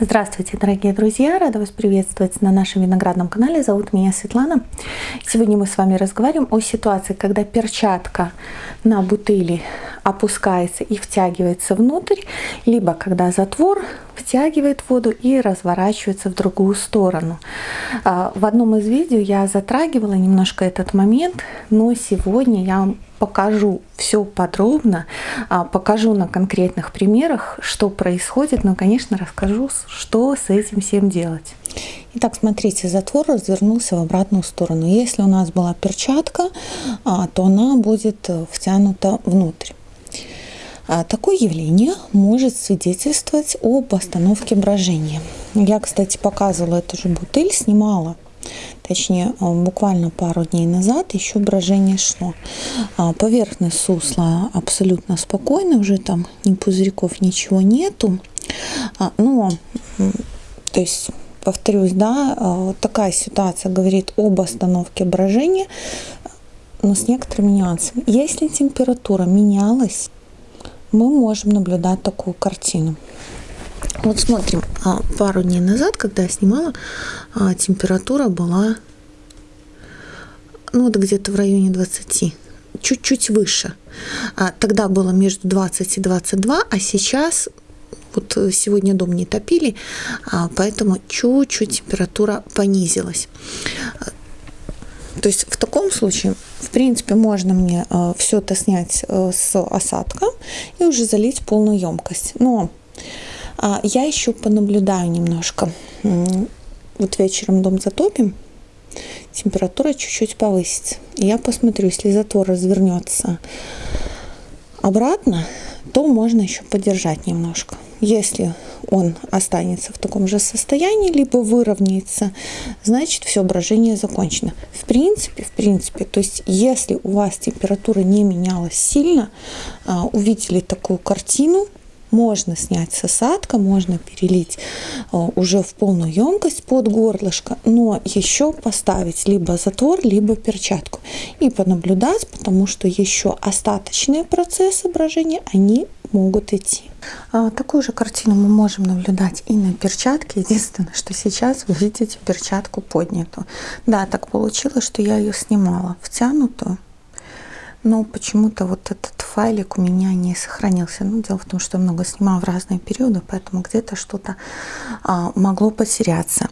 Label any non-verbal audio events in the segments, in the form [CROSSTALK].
Здравствуйте, дорогие друзья! Рада вас приветствовать на нашем виноградном канале. Зовут меня Светлана. Сегодня мы с вами разговариваем о ситуации, когда перчатка на бутыли опускается и втягивается внутрь, либо когда затвор втягивает воду и разворачивается в другую сторону. А, в одном из видео я затрагивала немножко этот момент, но сегодня я покажу все подробно, а, покажу на конкретных примерах, что происходит, но, конечно, расскажу, что с этим всем делать. Итак, смотрите, затвор развернулся в обратную сторону. Если у нас была перчатка, а, то она будет э, втянута внутрь. А, такое явление может свидетельствовать об остановке брожения. Я, кстати, показывала эту же бутыль, снимала точнее э, буквально пару дней назад еще брожение шло. А, поверхность сусла абсолютно спокойная, уже там ни пузырьков, ничего нету. А, но, то есть, повторюсь, да, такая ситуация говорит об остановке брожения, но с некоторыми нюансами. Если температура менялась, мы можем наблюдать такую картину. Вот смотрим, а, пару дней назад, когда я снимала, а, температура была ну вот где-то в районе 20, чуть-чуть выше. А, тогда было между 20 и 22, а сейчас вот сегодня дом не топили, поэтому чуть-чуть температура понизилась. То есть в таком случае, в принципе, можно мне все это снять э, с осадка и уже залить полную емкость. Но я еще понаблюдаю немножко. Вот вечером дом затопим, температура чуть-чуть повысится. Я посмотрю, если затвор развернется обратно, то можно еще подержать немножко. Если он останется в таком же состоянии, либо выровняется, значит все брожение закончено. В принципе, в принципе, то есть если у вас температура не менялась сильно, а, увидели такую картину, можно снять с осадка, можно перелить э, уже в полную емкость под горлышко, но еще поставить либо затвор, либо перчатку и понаблюдать, потому что еще остаточные процессы брожения, они могут идти. А такую же картину мы можем наблюдать и на перчатке. Единственное, что сейчас вы видите перчатку поднятую. Да, так получилось, что я ее снимала втянутую но почему-то вот этот файлик у меня не сохранился. Ну, дело в том, что я много снимала в разные периоды, поэтому где-то что-то а, могло потеряться.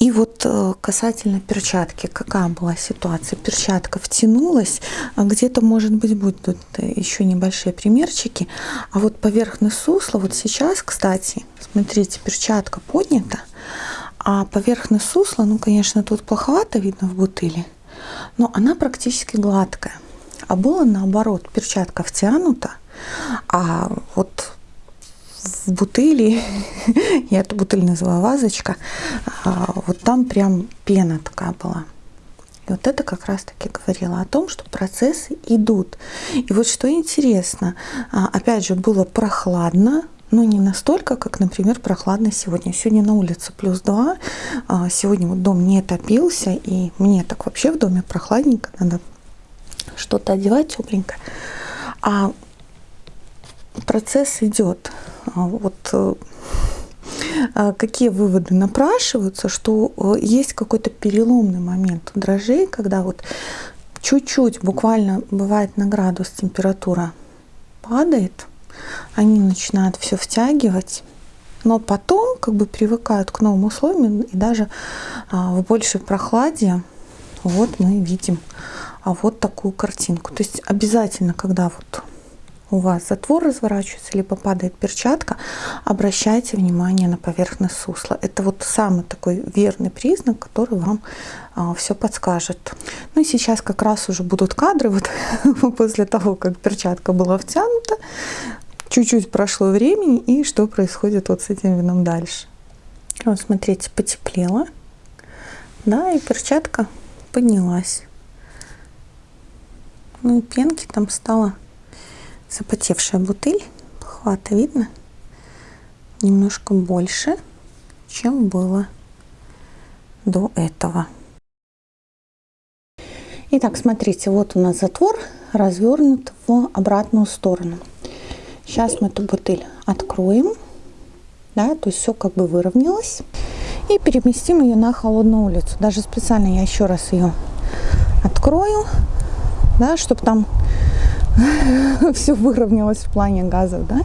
И вот а, касательно перчатки, какая была ситуация? Перчатка втянулась, а где-то, может быть, будут еще небольшие примерчики, а вот поверхность сусла, вот сейчас, кстати, смотрите, перчатка поднята, а поверхность сусла, ну, конечно, тут плоховато видно в бутыли, но она практически гладкая а было наоборот, перчатка втянута, а вот в бутыли, [LAUGHS] я эту бутыль называю вазочка, а, вот там прям пена такая была. И вот это как раз-таки говорило о том, что процессы идут. И вот что интересно, а, опять же, было прохладно, но не настолько, как, например, прохладно сегодня. Сегодня на улице плюс 2, а, сегодня вот дом не топился, и мне так вообще в доме прохладненько, надо что-то одевать тепленькое. А процесс идет. А вот э, а какие выводы напрашиваются, что э, есть какой-то переломный момент у дрожжей, когда вот чуть-чуть, буквально бывает на градус температура падает, они начинают все втягивать, но потом как бы привыкают к новым условиям и даже а, в большей прохладе вот мы видим вот такую картинку. То есть обязательно, когда вот у вас затвор разворачивается, либо падает перчатка, обращайте внимание на поверхность сусла. Это вот самый такой верный признак, который вам а, все подскажет. Ну и сейчас как раз уже будут кадры, вот [LAUGHS] после того, как перчатка была втянута, чуть-чуть прошло времени, и что происходит вот с этим вином дальше. Вот смотрите, потеплело, да, и перчатка поднялась. Ну и пенки там стала запотевшая бутыль. Хвата видно немножко больше, чем было до этого. Итак, смотрите, вот у нас затвор развернут в обратную сторону. Сейчас мы эту бутыль откроем. да, то есть все как бы выровнялось. И переместим ее на холодную улицу. Даже специально я еще раз ее открою, да, чтобы там [LAUGHS] все выровнялось в плане газов, да,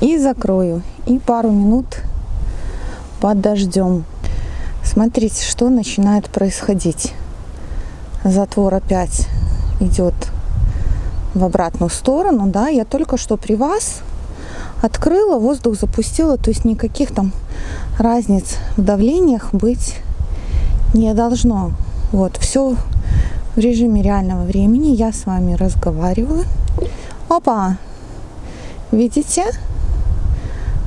и закрою. И пару минут подождем. Смотрите, что начинает происходить. Затвор опять идет в обратную сторону, да, я только что при вас открыла, воздух запустила, то есть никаких там разниц в давлениях быть не должно. Вот, все в режиме реального времени. Я с вами разговариваю. Опа! Видите,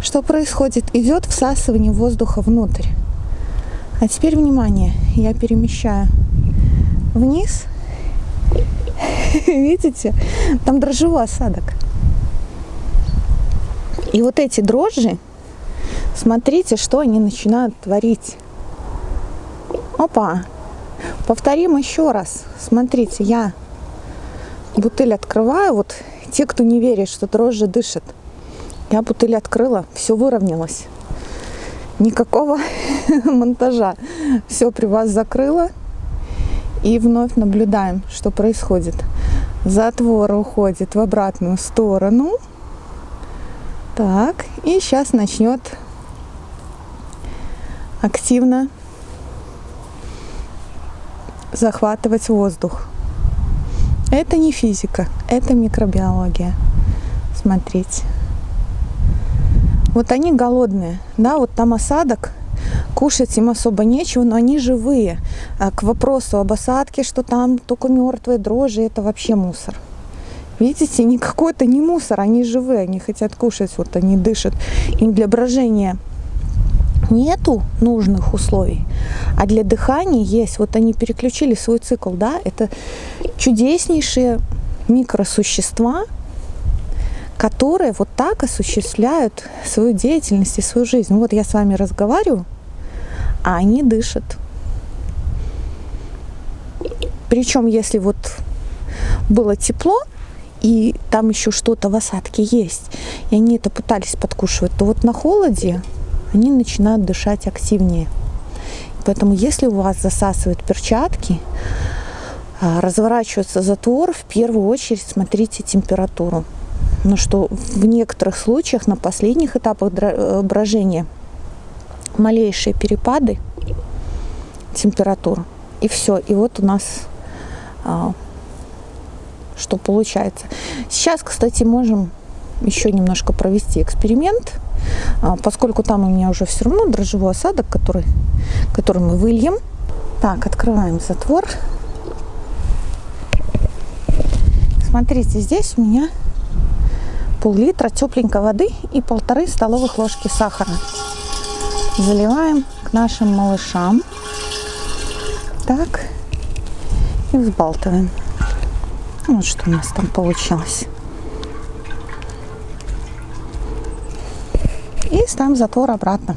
что происходит? Идет всасывание воздуха внутрь. А теперь внимание, я перемещаю вниз. [LAUGHS] Видите? Там дрожжевой осадок. И вот эти дрожжи, смотрите, что они начинают творить. Опа! Повторим еще раз. Смотрите, я бутыль открываю. Вот те, кто не верит, что дрожжи дышат. Я бутыль открыла, все выровнялось. Никакого [LAUGHS] монтажа. Все при вас закрыла. И вновь наблюдаем, что происходит. Затвор уходит в обратную сторону. Так, и сейчас начнет активно захватывать воздух. Это не физика, это микробиология. Смотрите. Вот они голодные, да, вот там осадок, кушать им особо нечего, но они живые. А к вопросу об осадке, что там только мертвые дрожжи, это вообще мусор. Видите, никакой это не мусор, они живые, они хотят кушать, вот они дышат. Им для брожения нету нужных условий, а для дыхания есть. Вот они переключили свой цикл, да, это чудеснейшие микросущества, которые вот так осуществляют свою деятельность и свою жизнь. Вот я с вами разговариваю, а они дышат. Причем, если вот было тепло, и там еще что-то в осадке есть, и они это пытались подкушивать, то вот на холоде они начинают дышать активнее. Поэтому если у вас засасывают перчатки, а, разворачивается затвор, в первую очередь смотрите температуру. Но что в некоторых случаях на последних этапах э, брожения малейшие перепады температур и все. И вот у нас а, что получается. Сейчас, кстати, можем еще немножко провести эксперимент, поскольку там у меня уже все равно дрожжевой осадок, который, который мы выльем. Так, открываем затвор. Смотрите, здесь у меня пол-литра тепленькой воды и полторы столовых ложки сахара. Заливаем к нашим малышам. Так. И взбалтываем. Вот что у нас там получилось. И ставим затвор обратно.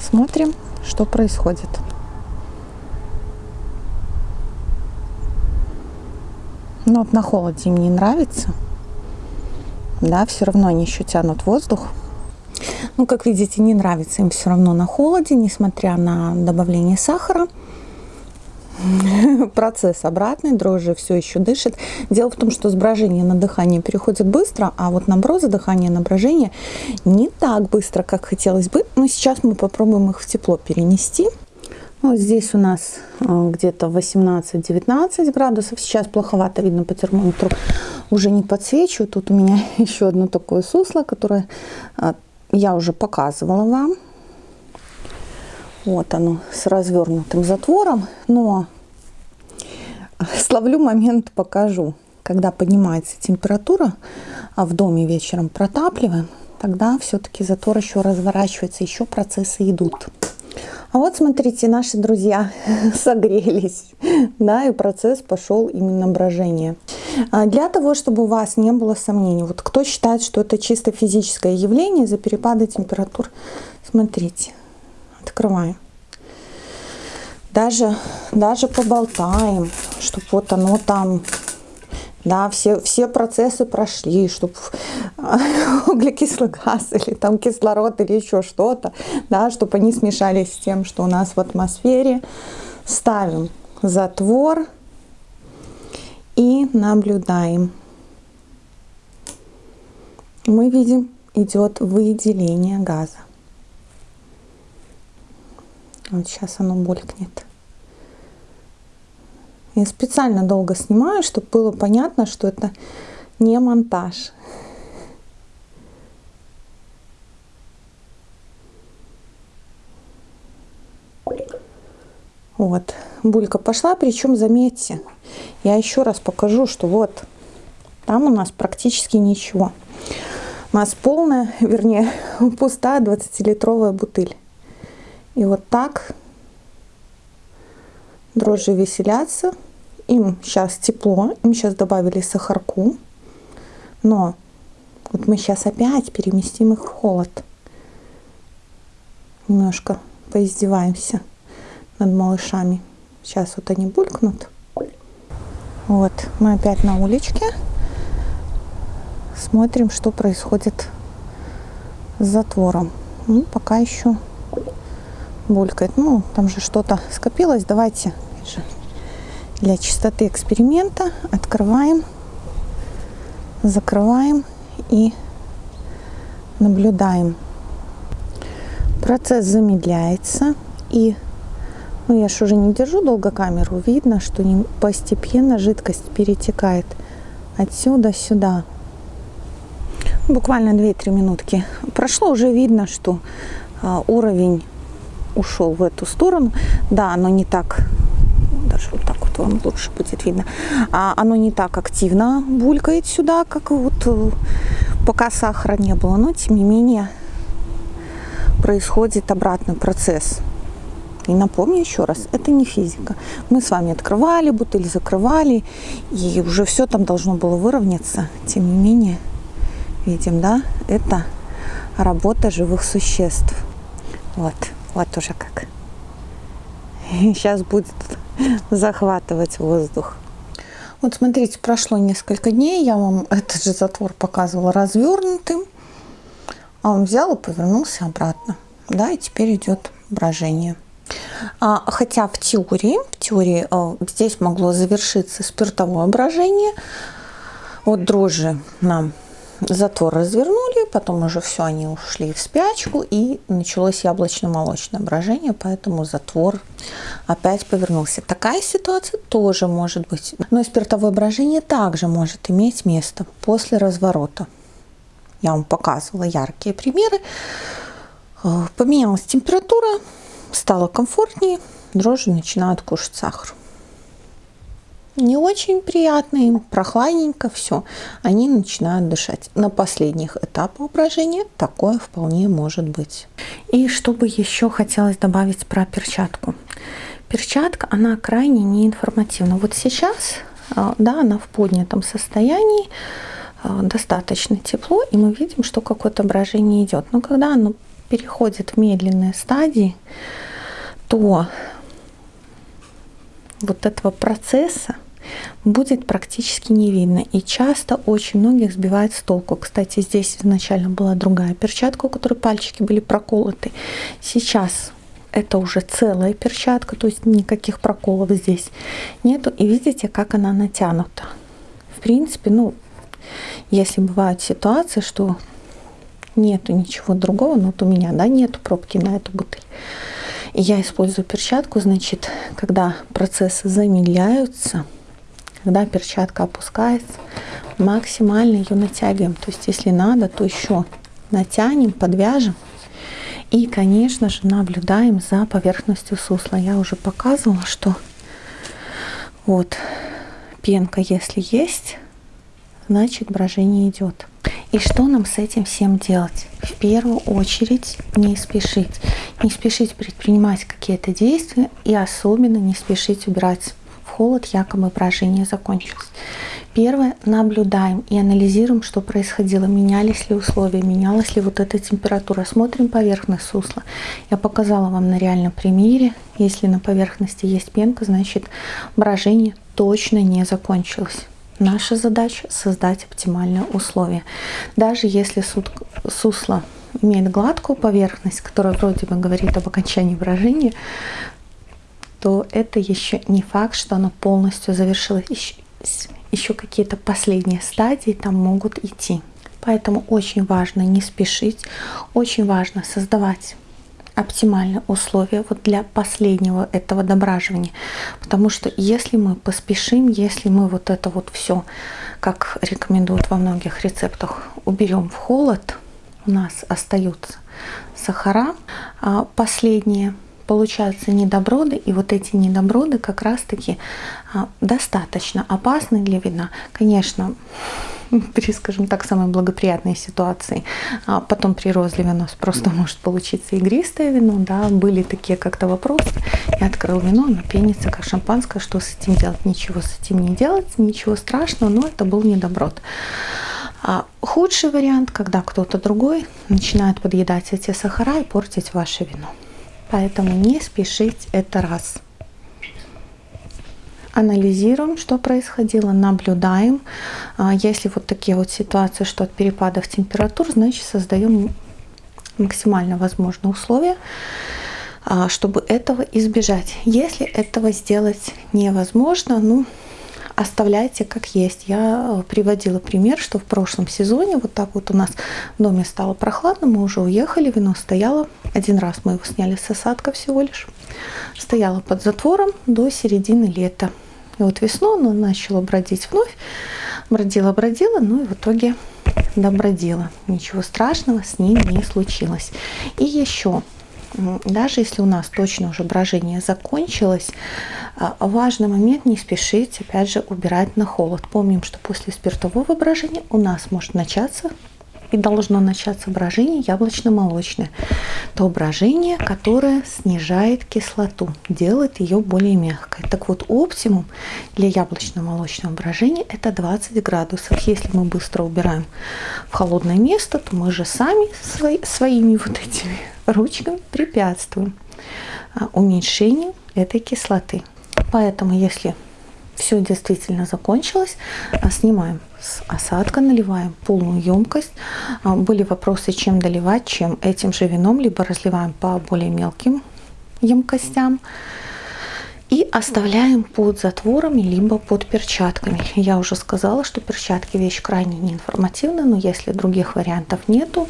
Смотрим, что происходит. Но вот на холоде им не нравится. Да, все равно они еще тянут воздух. Ну, как видите, не нравится им все равно на холоде, несмотря на добавление сахара. [LAUGHS] Процесс обратный, дрожжи все еще дышит. Дело в том, что с на дыхание переходит быстро, а вот наоборот, дыхание на брожение не так быстро, как хотелось бы. Но сейчас мы попробуем их в тепло перенести. Вот здесь у нас э, где-то 18-19 градусов. Сейчас плоховато видно по термометру. Уже не подсвечиваю. Тут у меня [LAUGHS] еще одно такое сусло, которое э, я уже показывала вам. Вот оно с развернутым затвором. Но словлю момент, покажу. Когда поднимается температура, а в доме вечером протапливаем, тогда все-таки затвор еще разворачивается, еще процессы идут. А вот смотрите, наши друзья [LAUGHS] согрелись, да, и процесс пошел именно брожение. А для того, чтобы у вас не было сомнений, вот кто считает, что это чисто физическое явление из-за перепада температур, смотрите, открываем. Даже, даже поболтаем, чтобы вот оно там да, все, все процессы прошли, чтобы [LAUGHS] углекислый газ или там кислород или еще что-то, да, чтобы они смешались с тем, что у нас в атмосфере. Ставим затвор и наблюдаем. Мы видим, идет выделение газа. Вот сейчас оно булькнет. Я специально долго снимаю, чтобы было понятно, что это не монтаж. Вот, булька пошла, причем заметьте, я еще раз покажу, что вот, там у нас практически ничего. У нас полная, вернее, пустая 20-литровая бутыль. И вот так дрожжи веселятся. Им сейчас тепло, им сейчас добавили сахарку. Но вот мы сейчас опять переместим их в холод. Немножко поиздеваемся над малышами. Сейчас вот они булькнут. Вот, мы опять на уличке. Смотрим, что происходит с затвором. Ну, пока еще булькает. Ну, там же что-то скопилось. Давайте для чистоты эксперимента открываем, закрываем и наблюдаем. Процесс замедляется и ну, я же уже не держу долго камеру, видно, что постепенно жидкость перетекает отсюда сюда. Буквально 2-3 минутки. Прошло, уже видно, что а, уровень ушел в эту сторону. Да, оно не так, даже вот так вот вам лучше будет видно, а оно не так активно булькает сюда, как вот э, пока сахара не было, но тем не менее происходит обратный процесс. И напомню еще раз, это не физика. Мы с вами открывали бутыль, закрывали, и уже все там должно было выровняться. Тем не менее, видим, да, это работа живых существ. Вот. Вот уже как. [LAUGHS] Сейчас будет захватывать воздух. Вот смотрите, прошло несколько дней, я вам этот же затвор показывала развернутым, а он взял и повернулся обратно. Да, и теперь идет брожение. А, хотя в теории, в теории а, здесь могло завершиться спиртовое брожение. Вот дрожжи нам затвор развернули, потом уже все, они ушли в спячку, и началось яблочно-молочное брожение, поэтому затвор опять повернулся. Такая ситуация тоже может быть. Но и спиртовое брожение также может иметь место после разворота. Я вам показывала яркие примеры. Э, поменялась температура, стало комфортнее, дрожжи начинают кушать сахар не очень приятно им, прохладненько, все, они начинают дышать. На последних этапах брожения такое вполне может быть. И что бы еще хотелось добавить про перчатку. Перчатка, она крайне неинформативна. Вот сейчас, а, да, она в поднятом состоянии, а, достаточно тепло, и мы видим, что какое-то брожение идет. Но когда оно переходит в медленные стадии, то вот этого процесса будет практически не видно. И часто очень многих сбивает с толку. Кстати, здесь изначально была другая перчатка, у которой пальчики были проколоты. Сейчас это уже целая перчатка, то есть никаких проколов здесь нету. И видите, как она натянута. В принципе, ну, если бывают ситуации, что нету ничего другого, ну вот у меня, да, нету пробки на эту бутыль. Я использую перчатку, значит, когда процессы замедляются, когда перчатка опускается, максимально ее натягиваем. То есть, если надо, то еще натянем, подвяжем. И, конечно же, наблюдаем за поверхностью сусла. Я уже показывала, что вот пенка, если есть, значит брожение идет. И что нам с этим всем делать? В первую очередь не спешить. Не спешить предпринимать какие-то действия и особенно не спешить убирать холод, якобы брожение закончилось. Первое, наблюдаем и анализируем, что происходило, менялись ли условия, менялась ли вот эта температура. Смотрим поверхность сусла. Я показала вам на реальном примере. Если на поверхности есть пенка, значит брожение точно не закончилось. Наша задача создать оптимальные условия. Даже если сусло имеет гладкую поверхность, которая вроде бы говорит об окончании брожения, то это еще не факт, что оно полностью завершилось. Еще, еще какие-то последние стадии там могут идти. Поэтому очень важно не спешить, очень важно создавать оптимальные условия вот для последнего этого дображивания. Потому что если мы поспешим, если мы вот это вот все, как рекомендуют во многих рецептах, уберем в холод, у нас остаются сахара а последние, получаются недоброды, и вот эти недоброды как раз-таки а, достаточно опасны для вина. Конечно, [LAUGHS] при, скажем так, самой благоприятной ситуации. А потом при розливе у нас просто может получиться игристое вино. Да, были такие как-то вопросы. Я открыл вино, оно пенится как шампанское. Что с этим делать? Ничего с этим не делать, ничего страшного, но это был недоброд. А худший вариант, когда кто-то другой начинает подъедать эти сахара и портить ваше вино. Поэтому не спешить, это раз анализируем, что происходило, наблюдаем. А, если вот такие вот ситуации, что от перепадов температур, значит создаем максимально возможные условия, а, чтобы этого избежать. Если этого сделать невозможно, ну, оставляйте как есть. Я э, приводила пример, что в прошлом сезоне вот так вот у нас в доме стало прохладно, мы уже уехали, вино стояло. Один раз мы его сняли с осадка всего лишь. Стояло под затвором до середины лета. И вот весну оно начало бродить вновь. Бродила-бродила, ну и в итоге добродила. Ничего страшного с ним не случилось. И еще, даже если у нас точно уже брожение закончилось, а, важный момент не спешить, опять же, убирать на холод. Помним, что после спиртового брожения у нас может начаться и должно начаться брожение яблочно-молочное. То брожение, которое снижает кислоту, делает ее более мягкой. Так вот, оптимум для яблочно-молочного брожения это 20 градусов. Если мы быстро убираем в холодное место, то мы же сами свои, своими вот этими ручками препятствуем а, уменьшению этой кислоты. Поэтому, если все действительно закончилось, а, снимаем с осадка, наливаем полную емкость. А, были вопросы, чем доливать, чем этим же вином, либо разливаем по более мелким емкостям. И оставляем под затворами, либо под перчатками. Я уже сказала, что перчатки вещь крайне неинформативная, но если других вариантов нету,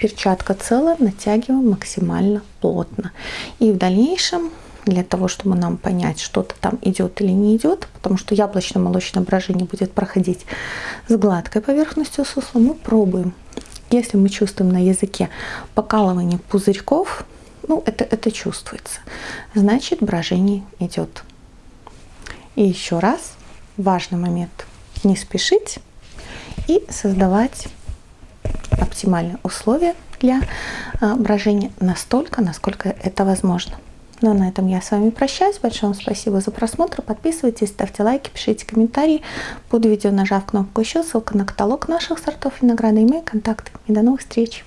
перчатка целая, натягиваем максимально плотно. И в дальнейшем для того, чтобы нам понять, что-то там идет или не идет, потому что яблочно-молочное брожение будет проходить с гладкой поверхностью сусла, мы пробуем. Если мы чувствуем на языке покалывание пузырьков, ну, это, это чувствуется, значит, брожение идет. И еще раз, важный момент, не спешить и создавать оптимальные условия для а, брожения настолько, насколько это возможно. Ну а на этом я с вами прощаюсь. Большое вам спасибо за просмотр. Подписывайтесь, ставьте лайки, пишите комментарии. Под видео нажав кнопку еще, ссылка на каталог наших сортов винограда и мои контакты. И до новых встреч!